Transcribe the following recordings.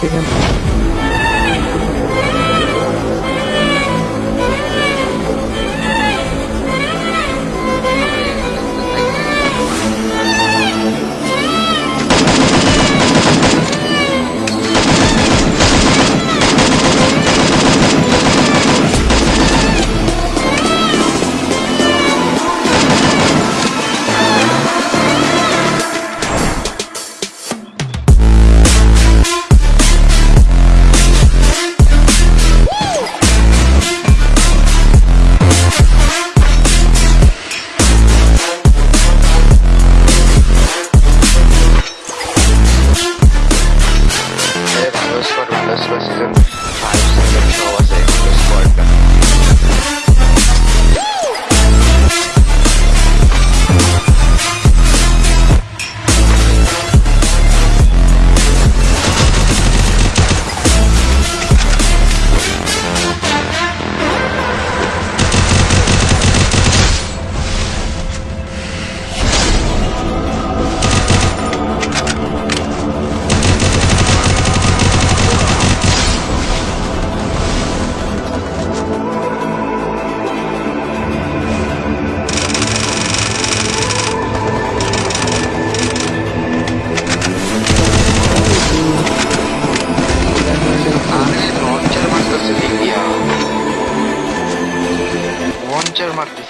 to him.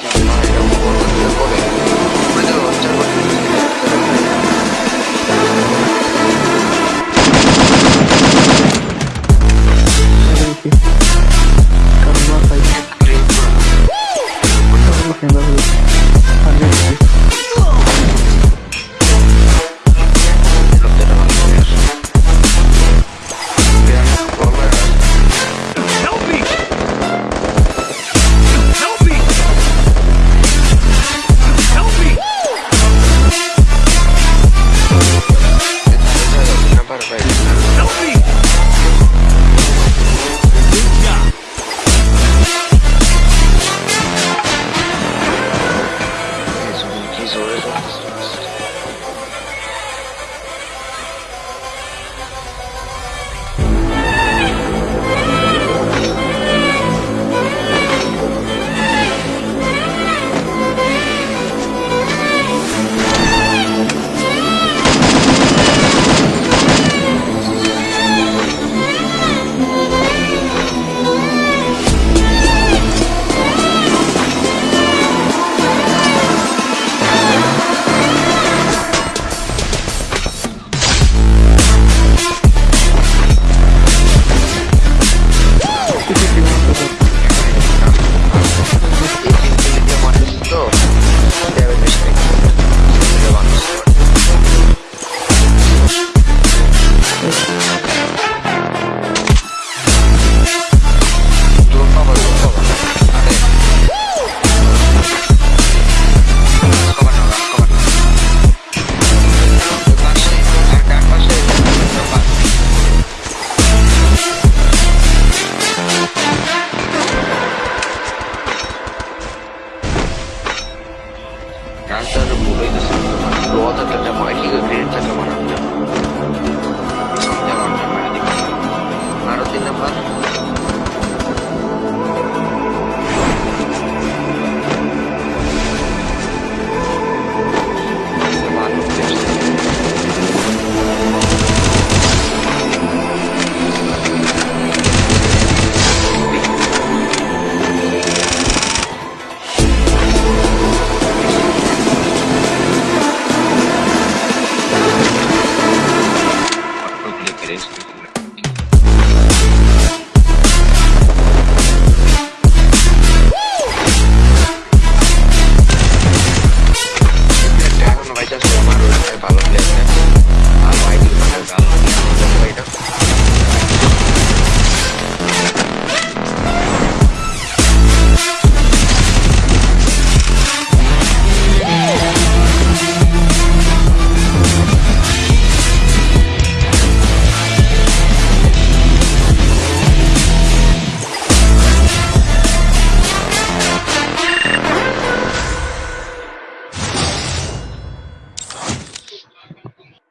Like your mind, I'm জোরে